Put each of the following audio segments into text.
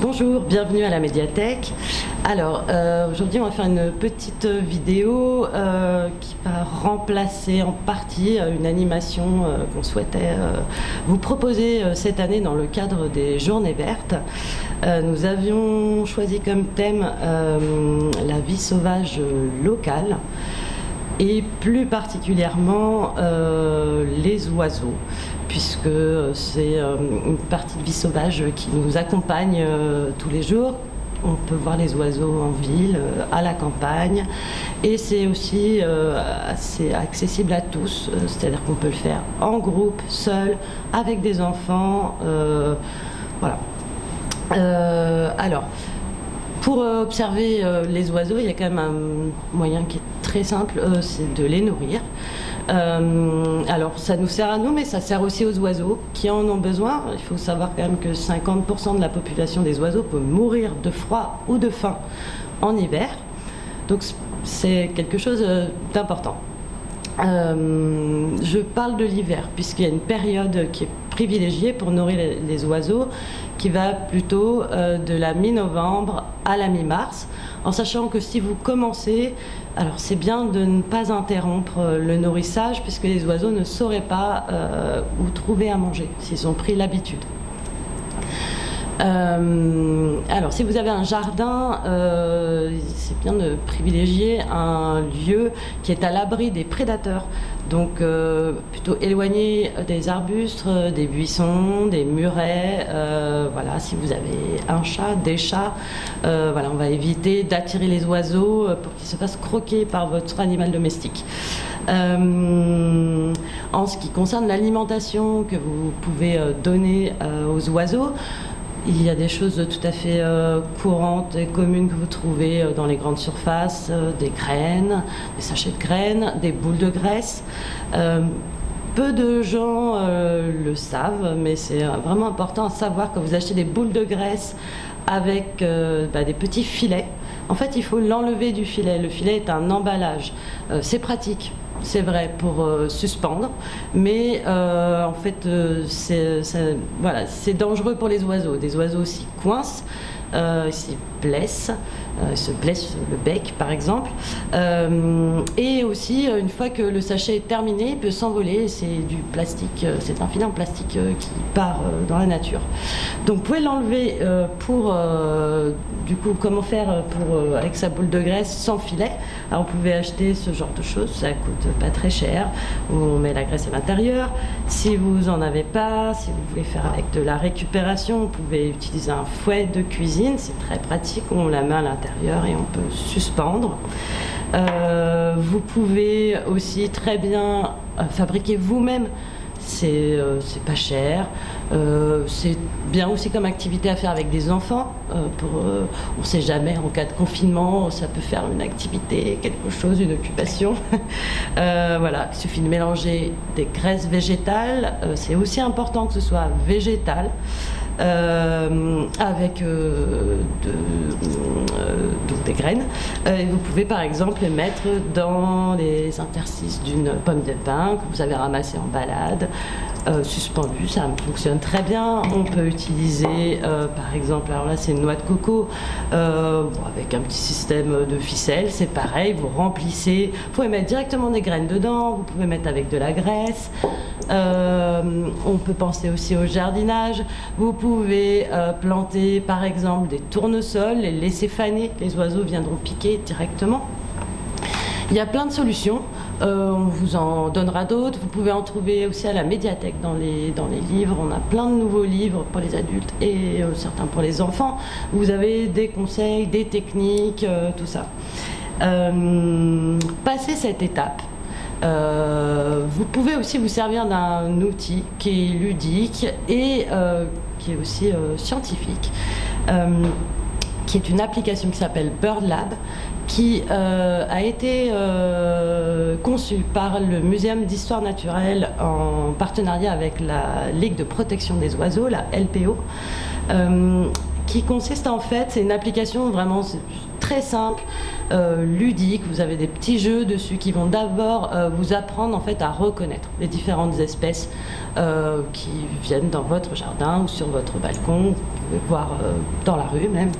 Bonjour, bienvenue à la médiathèque. Alors, euh, aujourd'hui, on va faire une petite vidéo euh, qui va remplacer en partie euh, une animation qu'on souhaitait vous proposer cette année dans le cadre des Journées Vertes. nous avions choisi comme thème la vie sauvage locale et plus particulièrement oiseaux puisque c'est euh, une partie de vie sauvage qui nous accompagne euh, tous les jours. On peut voir les oiseaux en ville, euh, à la campagne, et c'est aussi assez accessible à tous, c'est-à-dire qu'on peut le faire en groupe, seul, avec des enfants. voilà. alors, pour observer les oiseaux, il y a quand même un moyen qui très simple, c'est de les nourrir. Euh, alors ça nous sert à nous, mais ça sert aussi aux oiseaux qui en ont besoin. Il faut savoir quand même que 50% de la population des oiseaux peut mourir de froid ou de faim en hiver. Donc c'est quelque chose euh, d'important. Euh, je parle de l'hiver, puisqu'il y a une période qui est privilégiée pour nourrir les, oiseaux, qui va plutôt de la mi-novembre à la mi-mars, en sachant que si vous commencez alors c'est bien de ne pas interrompre euh, le nourrissage puisque les oiseaux ne sauraient pas euh, où trouver à manger s'ils ont pris l'habitude. Euh, alors, si vous avez un jardin, c'est bien de privilégier un lieu qui est à l'abri des prédateurs. Donc, plutôt éloigné des arbustes, des buissons, des murets. voilà, si vous avez un chat, des chats, voilà, on va éviter d'attirer les oiseaux pour qu'ils se fassent croquer par votre animal domestique. en ce qui concerne l'alimentation que vous pouvez donner aux oiseaux, il y a des choses tout à fait euh, courantes et communes que vous trouvez euh, dans les grandes surfaces, euh, des graines, des sachets de graines, des boules de graisse. peu de gens le savent, mais c'est vraiment important à savoir que vous achetez des boules de graisse avec bah, des petits filets. En fait, il faut l'enlever du filet. Le filet est un emballage. c'est pratique c'est vrai, pour euh, suspendre, mais euh, en fait, euh, c'est dangereux pour les oiseaux. Des oiseaux s'y coincent, s'y blessent, se blessent le bec par exemple. et aussi, une fois que le sachet est terminé, il peut s'envoler. C'est du plastique, c'est un filet en plastique qui part dans la nature. Donc, vous pouvez l'enlever pour, du coup, comment faire pour, avec sa boule de graisse sans filet. Alors, vous pouvez acheter ce genre de choses, ça coûte pas très cher, on met la graisse à l'intérieur. Si vous en avez pas, si vous voulez faire avec de la récupération, vous pouvez utiliser un fouet de cuisine, c'est très pratique, on la met à l'intérieur et on peut suspendre. Euh, vous pouvez aussi très bien euh, fabriquer vous-même euh, c'est pas cher. Euh, c'est bien aussi comme activité à faire avec des enfants. Euh, on ne sait jamais, en cas de confinement, ça peut faire une activité, quelque chose, une occupation. voilà, il suffit de mélanger des graisses végétales. c'est aussi important que ce soit végétal. Euh, avec euh, euh, des graines. vous pouvez par exemple les mettre dans les interstices d'une pomme de pin que vous avez ramassée en balade, suspendu, ça fonctionne très bien. On peut utiliser par exemple, alors là c'est une noix de coco avec un petit système de ficelle, c'est pareil, vous remplissez, vous pouvez mettre directement des graines dedans, vous pouvez mettre avec de la graisse. on peut penser aussi au jardinage. Vous pouvez euh, planter par exemple des tournesols, les laisser faner, les oiseaux viendront piquer directement. Il y a plein de solutions, euh, on vous en donnera d'autres. Vous pouvez en trouver aussi à la médiathèque dans les, dans les livres. On a plein de nouveaux livres pour les adultes et euh, certains pour les enfants. Vous avez des conseils, des techniques, tout ça. passer cette étape, vous pouvez aussi vous servir d'un outil qui est ludique et qui est aussi euh, scientifique, euh, qui est une application qui s'appelle BirdLab, qui euh, a été conçue par le Muséum d'histoire naturelle en partenariat avec la Ligue de protection des oiseaux, la LPO, qui consiste en fait, c'est une application vraiment très simple, euh, ludique. Vous avez des petits jeux dessus qui vont d'abord euh, vous apprendre en fait à reconnaître les différentes espèces euh, qui viennent dans votre jardin ou sur votre balcon. Vous pouvez voir dans la rue même.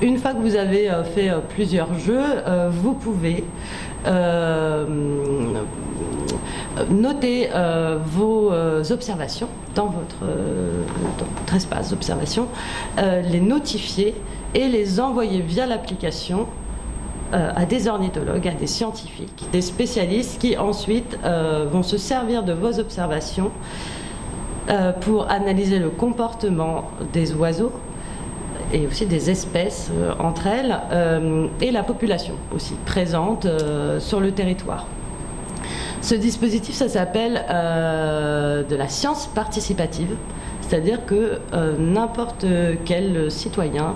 une fois que vous avez fait plusieurs jeux, vous pouvez noter vos observations dans votre, dans votre espace d'observation, les notifier et les envoyer via l'application euh, à des ornithologues, à des scientifiques, des spécialistes qui ensuite euh, vont se servir de vos observations euh, pour analyser le comportement des oiseaux et aussi des espèces entre elles et la population aussi présente sur le territoire. Ce dispositif, ça s'appelle de la science participative, c'est-à-dire que n'importe quel citoyen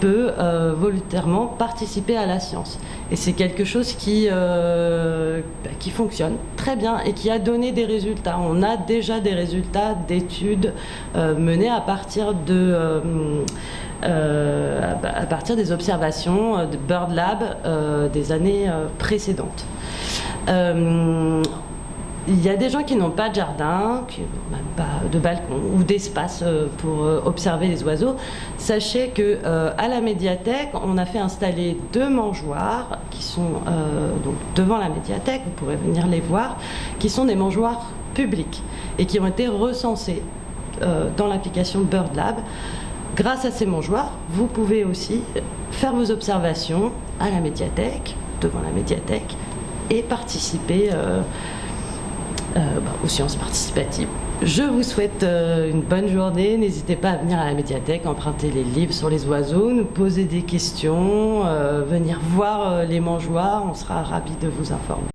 peut euh, volontairement participer à la science. Et c'est quelque chose qui, euh, bah, qui fonctionne très bien et qui a donné des résultats. On a déjà des résultats d'études euh, menées à partir de... à partir des observations de Bird Lab des années précédentes. Il y a des gens qui n'ont pas de jardin, qui n'ont même pas de balcon ou d'espace euh, pour euh, observer les oiseaux. Sachez que euh, à la médiathèque, on a fait installer deux mangeoires qui sont donc devant la médiathèque. Vous pourrez venir les voir, qui sont des mangeoires publics et qui ont été recensés dans l'application Bird Lab. Grâce à ces mangeoires, vous pouvez aussi faire vos observations à la médiathèque, devant la médiathèque, et participer bah, aux sciences participatives. Je vous souhaite euh, une bonne journée. N'hésitez pas à venir à la médiathèque, emprunter les livres sur les oiseaux, nous poser des questions, euh, venir voir les mangeoires. On sera ravis de vous informer.